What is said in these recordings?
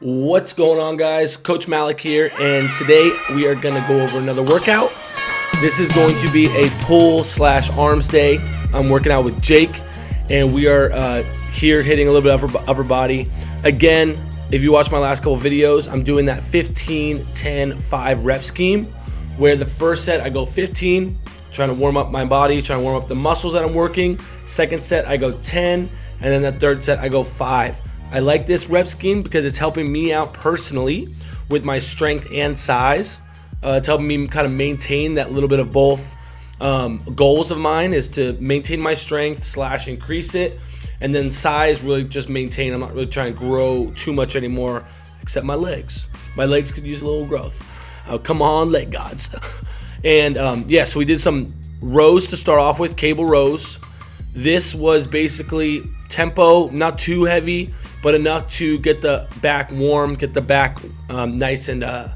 What's going on guys? Coach Malik here and today we are going to go over another workout. This is going to be a pull slash arms day. I'm working out with Jake and we are uh, here hitting a little bit upper, upper body. Again, if you watch my last couple videos, I'm doing that 15, 10, 5 rep scheme where the first set I go 15, trying to warm up my body, trying to warm up the muscles that I'm working. Second set I go 10 and then the third set I go 5. I like this rep scheme because it's helping me out personally with my strength and size. Uh, it's helping me kind of maintain that little bit of both. Um, goals of mine is to maintain my strength slash increase it, and then size really just maintain. I'm not really trying to grow too much anymore, except my legs. My legs could use a little growth. Uh, come on, leg gods. and um, yeah, so we did some rows to start off with, cable rows. This was basically tempo, not too heavy, but enough to get the back warm, get the back um, nice and, uh,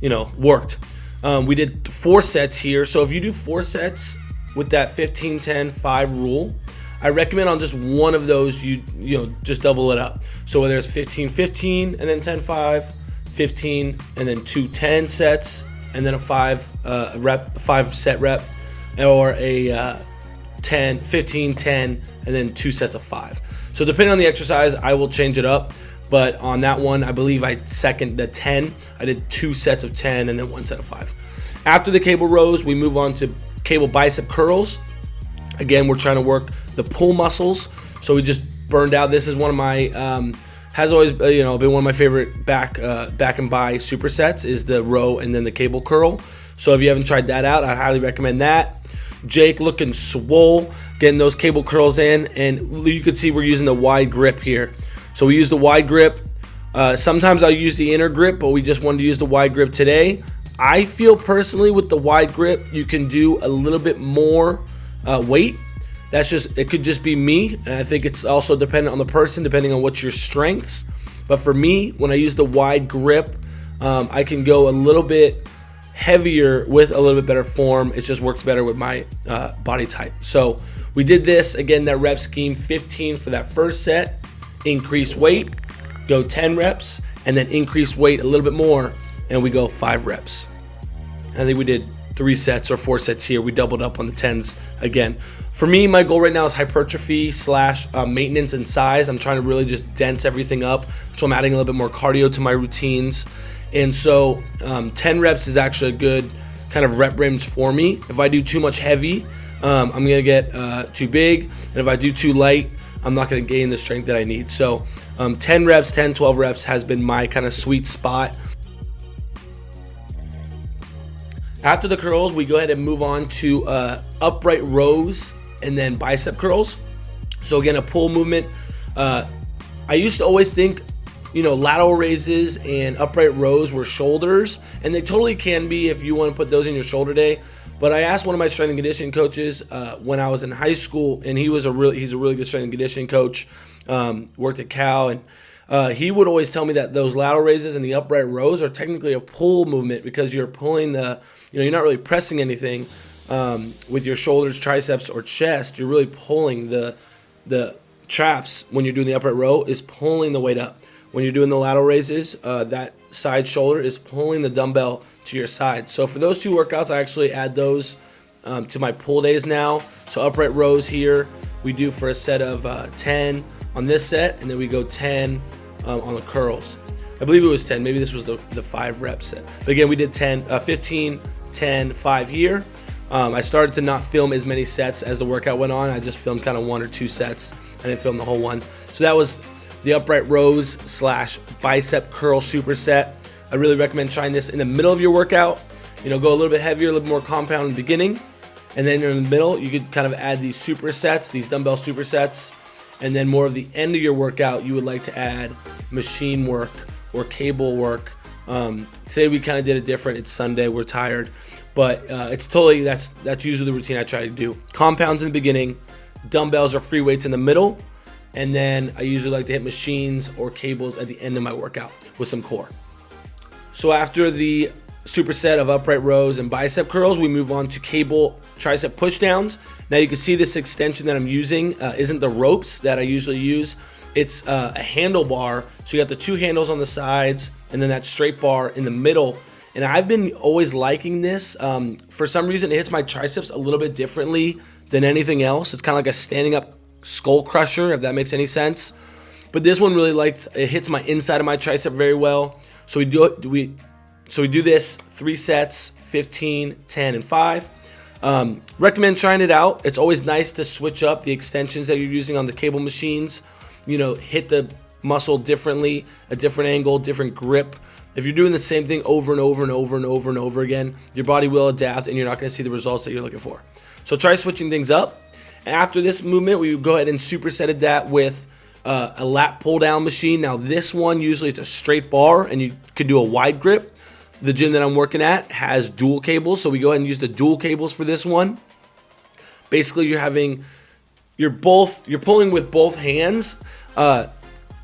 you know, worked. Um, we did four sets here. So if you do four sets with that 15, 10, 5 rule, I recommend on just one of those, you you know, just double it up. So whether it's 15, 15, and then 10, 5, 15, and then two 10 sets, and then a five uh, rep, five set rep, or a uh, 10, 15, 10, and then two sets of five. So depending on the exercise, I will change it up. But on that one, I believe I second the 10. I did two sets of 10 and then one set of five. After the cable rows, we move on to cable bicep curls. Again, we're trying to work the pull muscles. So we just burned out. This is one of my, um, has always uh, you know been one of my favorite back uh, back and bi supersets is the row and then the cable curl. So if you haven't tried that out, I highly recommend that. Jake looking swole getting those cable curls in and you can see we're using the wide grip here. So we use the wide grip. Uh, sometimes I'll use the inner grip but we just wanted to use the wide grip today. I feel personally with the wide grip you can do a little bit more uh, weight. That's just it could just be me. And I think it's also dependent on the person depending on what your strengths. But for me when I use the wide grip um, I can go a little bit heavier with a little bit better form. It just works better with my uh, body type. So we did this, again, that rep scheme, 15 for that first set, increase weight, go 10 reps, and then increase weight a little bit more, and we go five reps. I think we did three sets or four sets here. We doubled up on the 10s again. For me, my goal right now is hypertrophy slash uh, maintenance and size. I'm trying to really just dense everything up. So I'm adding a little bit more cardio to my routines. And so um, 10 reps is actually a good kind of rep range for me. If I do too much heavy, um, I'm gonna get uh, too big. And if I do too light, I'm not gonna gain the strength that I need. So um, 10 reps, 10, 12 reps has been my kind of sweet spot. After the curls, we go ahead and move on to uh, upright rows and then bicep curls. So again, a pull movement. Uh, I used to always think you know, lateral raises and upright rows were shoulders, and they totally can be if you want to put those in your shoulder day. But I asked one of my strength and conditioning coaches uh, when I was in high school, and he was a really he's a really good strength and conditioning coach. Um, worked at Cal, and uh, he would always tell me that those lateral raises and the upright rows are technically a pull movement because you're pulling the you know you're not really pressing anything um, with your shoulders, triceps, or chest. You're really pulling the the traps when you're doing the upright row is pulling the weight up. When you're doing the lateral raises, uh, that side shoulder is pulling the dumbbell to your side. So for those two workouts, I actually add those um, to my pull days now. So upright rows here, we do for a set of uh, 10 on this set, and then we go 10 um, on the curls. I believe it was 10. Maybe this was the, the five rep set. But again, we did 10, uh, 15, 10, 5 here. Um, I started to not film as many sets as the workout went on. I just filmed kind of one or two sets. I didn't film the whole one. So that was the upright rows slash bicep curl superset. I really recommend trying this in the middle of your workout. You know, go a little bit heavier, a little more compound in the beginning. And then in the middle, you could kind of add these supersets, these dumbbell supersets. And then more of the end of your workout, you would like to add machine work or cable work. Um, today we kind of did it different. It's Sunday, we're tired. But uh, it's totally, that's, that's usually the routine I try to do. Compounds in the beginning, dumbbells or free weights in the middle, and then I usually like to hit machines or cables at the end of my workout with some core. So after the superset of upright rows and bicep curls, we move on to cable tricep pushdowns. Now you can see this extension that I'm using uh, isn't the ropes that I usually use. it's uh, a handlebar. So you got the two handles on the sides and then that straight bar in the middle. And I've been always liking this. Um, for some reason, it hits my triceps a little bit differently than anything else. It's kind of like a standing up skull crusher, if that makes any sense. But this one really likes, it hits my inside of my tricep very well. So we do it, we, so we do this three sets, 15, 10, and five. Um, recommend trying it out. It's always nice to switch up the extensions that you're using on the cable machines. You know, hit the muscle differently, a different angle, different grip. If you're doing the same thing over and over and over and over and over again, your body will adapt and you're not going to see the results that you're looking for. So try switching things up. After this movement, we go ahead and supersetted that with uh, a lat pull down machine. Now this one, usually it's a straight bar and you could do a wide grip. The gym that I'm working at has dual cables, so we go ahead and use the dual cables for this one. Basically, you're having, you're both, you're pulling with both hands uh,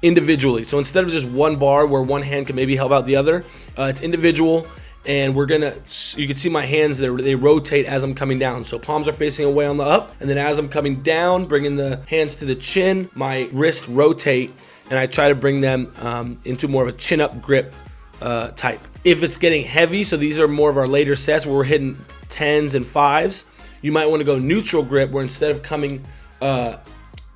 individually. So instead of just one bar where one hand can maybe help out the other, uh, it's individual and we're gonna you can see my hands there they rotate as I'm coming down. So palms are facing away on the up and then as I'm coming down bringing the hands to the chin my wrist rotate and I try to bring them um, into more of a chin up grip uh, type. If it's getting heavy so these are more of our later sets where we're hitting tens and fives you might want to go neutral grip where instead of coming uh,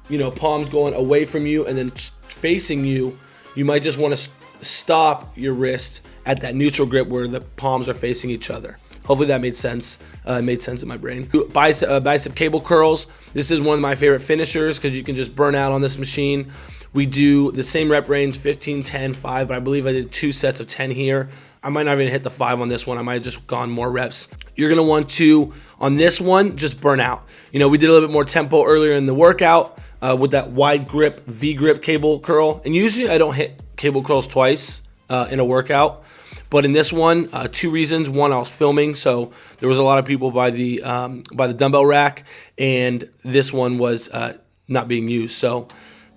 you know palms going away from you and then facing you you might just want to stop your wrist at that neutral grip where the palms are facing each other. Hopefully that made sense. Uh, made sense in my brain. Bicep, uh, bicep cable curls. This is one of my favorite finishers because you can just burn out on this machine. We do the same rep range, 15, 10, 5, but I believe I did two sets of 10 here. I might not even hit the 5 on this one. I might have just gone more reps. You're going to want to, on this one, just burn out. You know, we did a little bit more tempo earlier in the workout uh, with that wide grip, V-grip cable curl. And usually I don't hit cable curls twice uh, in a workout. But in this one, uh, two reasons. One, I was filming, so there was a lot of people by the um, by the dumbbell rack, and this one was uh, not being used. So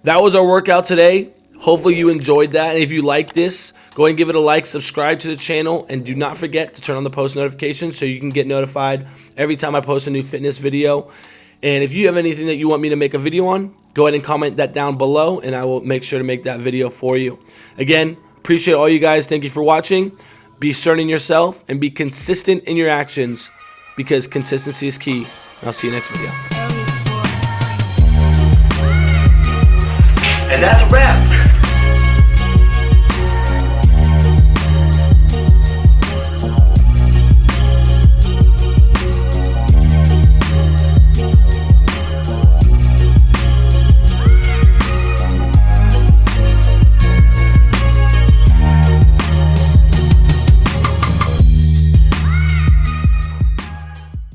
that was our workout today. Hopefully you enjoyed that. And if you like this, go ahead and give it a like, subscribe to the channel, and do not forget to turn on the post notifications so you can get notified every time I post a new fitness video. And if you have anything that you want me to make a video on, go ahead and comment that down below, and I will make sure to make that video for you. Again, Appreciate all you guys. Thank you for watching. Be certain in yourself and be consistent in your actions because consistency is key. I'll see you next video. And that's a wrap.